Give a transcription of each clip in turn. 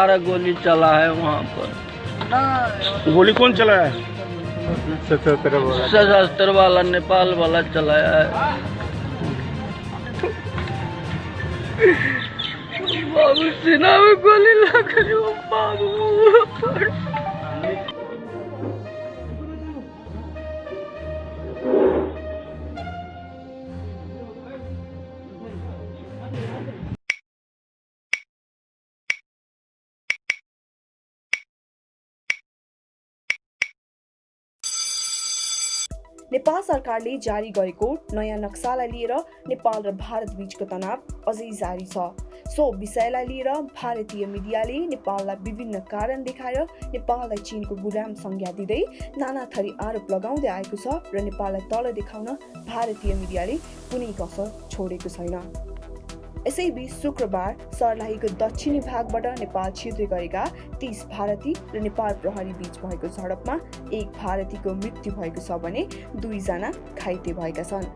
सारा गोली चला है वहाँ पर। गोली कौन चलाया है? सशस्त्र वाला नेपाल वाला चलाया है। बाबू सिन्हा में गोली लग रही बाबू नेपाल सरकारले जारी गरेको नयाँ नक्सालाई लिएर नेपाल र भारत बीचको तनाव अझै जारी छ। सो विषयलाई लिएर भारतीय मिडियाले नेपाललाई विभिन्न कारण देखाएर नेपाललाई चीनको गुलाम संज्ञा दिँदै नाना थरी आरोप लगाउँदै आएको छ र नेपाललाई तल देखाउन भारतीय मिडियाले कुनै कसर छोडेको छैन। यसैबीच शुक्रबार सर्लाहीको दक्षिणी भागबाट नेपाल छिर्दै गरेका तीस भारती र नेपाल प्रहरी बीच भएको झडपमा एक भारतीको मृत्यु भएको छ भने दुईजना घाइते भएका छन्।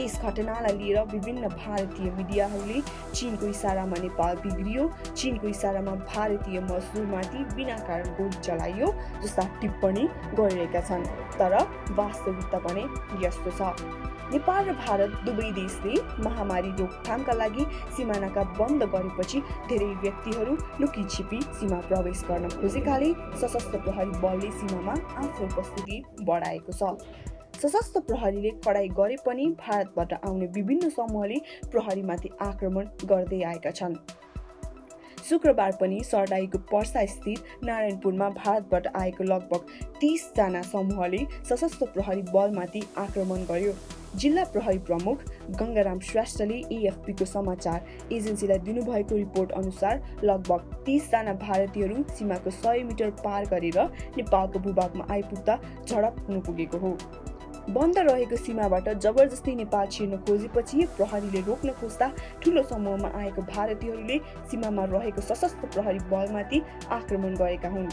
यस घटनालाई लिएर विभिन्न भारतीय मिडियाहरूले चीनको इसारामा नेपाल बिग्रियो। चीनको इसारामा भारतीय मजदुरमाथि बिना कारण गोली चलाइयो जस्ता टिप्पणी गरिरहेका छन्। तर वास्तविकता भने यस्तो छ। नेपाल र भारत दुवै देशले महामारी रोकथामका लागि सिमानाका बन्द गरेपछि धेरै व्यक्तिहरू लुकी छिपी सीमा प्रवेश गर्न खोजेकाले सशस्त्र प्रहरी बलले सीमामा आफ्नो उपस्थिति बढाएको छ। सशस्त्र प्रहरीले कडाई गरे पनि भारतबाट आउने विभिन्न समूहले प्रहरीमाथि आक्रमण गर्दै आएका छन्। शुक्रबार पनि सर्लाहीको पर्सा स्थित नारायणपुरमा भारतबाट आएको लगभग तिसजना समूहले सशस्त्र प्रहरी बलमाथि आक्रमण गर्यो। जिल्ला प्रहरी प्रमुख गङ्गाराम श्रेष्ठले एएफपीको समाचार एजेन्सीलाई दिनुभएको रिपोर्ट अनुसार लगभग तिसजना भारतीयहरू सीमाको सय मिटर पार गरेर नेपालको भूभागमा आइपुग्दा झडप पुगेको हो। बन्द रहेको सीमाबाट जबरजस्ती नेपाल छिर्न खोजेपछि प्रहरीले रोक्न खोज्दा ठुलो समूहमा आएको भारतीयहरूले सीमामा रहेको सशस्त्र प्रहरी बलमाथि आक्रमण गरेका हुन्।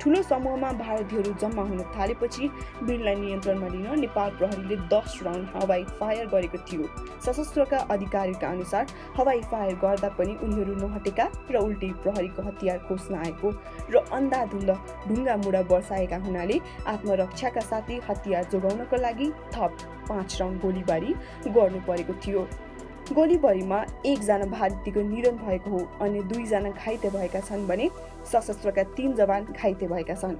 ठुलो समूहमा भारतीयहरू जम्मा हुन थालेपछि भिडलाई नियन्त्रणमा लिन नेपाल प्रहरीले दस राउन्ड हवाई फायर गरेको थियो। सशस्त्रका अधिकारीका अनुसार हवाई फायर गर्दा पनि उनीहरू नहटेका र उल्टै प्रहरीको हतियार खोज्न आएको र अन्धाधुन्द ढुङ्गा मुढा बर्साएका हुनाले आत्मरक्षाका साथै हतियार जोगाउनको लागि थप पाँच राउन्ड गोलीबारी गर्नु परेको थियो। गोलीबारीमा एकजना भारतीयको निधन भएको हो अनि दुईजना घाइते भएका छन् भने सशस्त्रका तीन जवान घाइते भएका छन्।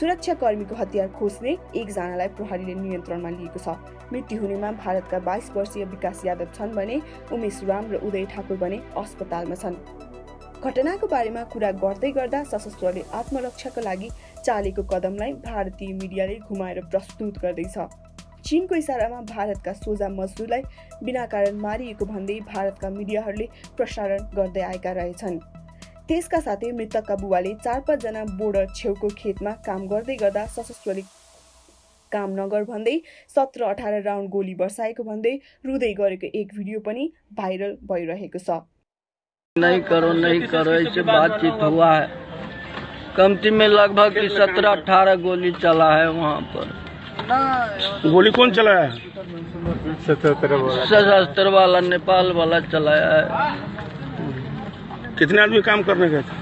सुरक्षाकर्मीको हतियार खोज्ने एकजनालाई प्रहरीले नियन्त्रणमा लिएको छ। मृत्यु हुनेमा भारतका बाइस वर्षीय विकास यादव छन् भने उमेश राम र उदय ठाकुर भने अस्पतालमा छन्। घटनाको बारेमा कुरा गर्दै गर्दा सशस्त्रले आत्मरक्षाको लागि चालेको कदमलाई भारतीय मिडियाले घुमाएर प्रस्तुत गर्दैछ। चीनको इसारामा भारतका सोझा मजदुरलाई बिना कारण मारिएको भन्दै भारतका मिडियाहरूले प्रसारण गर्दै आएका रहेछन्। त्यसका साथै मृतकका बुवाले चार पाँचजना बोर्डर छेउको खेतमा काम गर्दै गर्दा सशस्त्रले काम नगर भन्दै सत्र अठार राउन्ड गोली बर्साएको भन्दै रुँदै गरेको एक भिडियो पनि भाइरल भइरहेको छ। नहीं करो नहीं करो ऐसे बातचीत हुआ है। कमती में लगभग सत्रह अठारह गोली चला है वहाँ पर। गोली कौन चलाया है? सशस्त्र वाला नेपाल वाला चलाया है। कितने आदमी काम करने गए थे?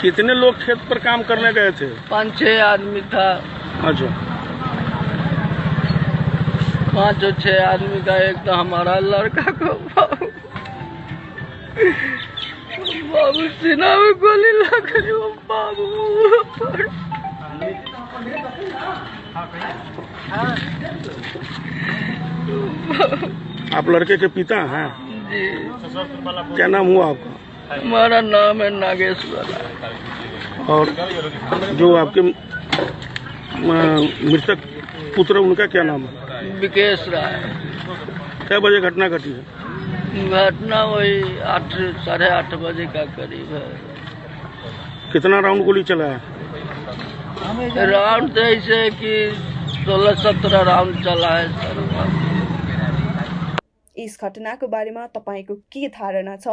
कितने लोग खेत पर काम करने गए थे? पाँच छह आदमी था। अच्छा। पाँच और छह आदमी का एक तो हमारा लड़का को बाबू। बाबू सीना में गोली लग रही बाबू। आप लड़के के पिता हैं? जी। क्या नाम हुआ आपका? हमारा नाम है नागेश्वर। और जो आपके मृतक पुत्र उनका क्या नाम है? विकेश राय। कै बजे घटना घटी है? घटना वही आठ साढ़े आठ बजे का करीब है। कितना राउंड गोली चला है राउंड है कि सोलह सत्रह राउंड चला है सर। यस घटनाको बारेमा तपाईँको के धारणा छ?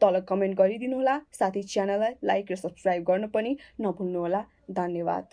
तल कमेन्ट गरिदिनुहोला साथै च्यानललाई लाइक र सब्सक्राइब गर्न पनि नभुल्नुहोला। धन्यवाद।